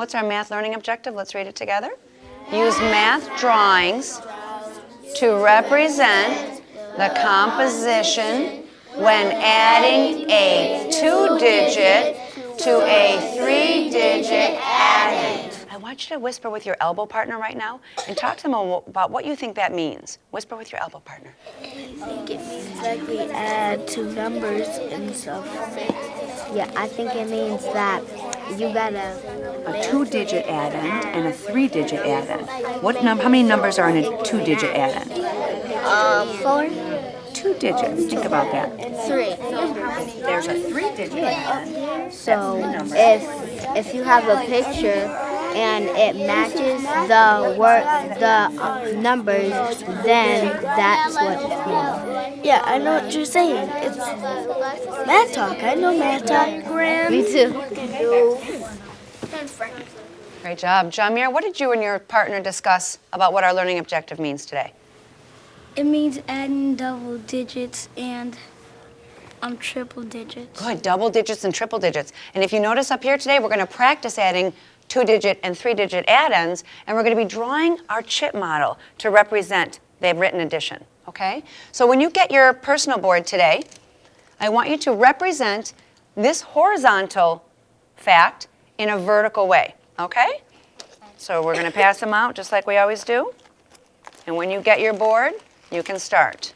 What's our math learning objective? Let's read it together. Use math drawings to represent the composition when adding a two-digit to a three-digit addend. I want you to whisper with your elbow partner right now and talk to them about what you think that means. Whisper with your elbow partner. I think it means that we add two numbers and stuff. Yeah, I think it means that you gotta A two-digit addend and a three-digit addend. What num? How many numbers are in a two-digit addend? Uh, four, Two digits. Think about that. three. There's a three-digit addend. So if if you have a picture and it matches the word the uh, numbers, then that's what it means. Yeah, I know what you're saying. It's math talk. I know math talk. Graham. Me too. Great job. Jamir, what did you and your partner discuss about what our learning objective means today? It means adding double digits and um, triple digits. Good, double digits and triple digits. And if you notice up here today, we're going to practice adding two-digit and three-digit addends, and we're going to be drawing our chip model to represent the written addition, okay? So when you get your personal board today, I want you to represent this horizontal fact in a vertical way, okay? So we're going to pass them out just like we always do. And when you get your board, you can start.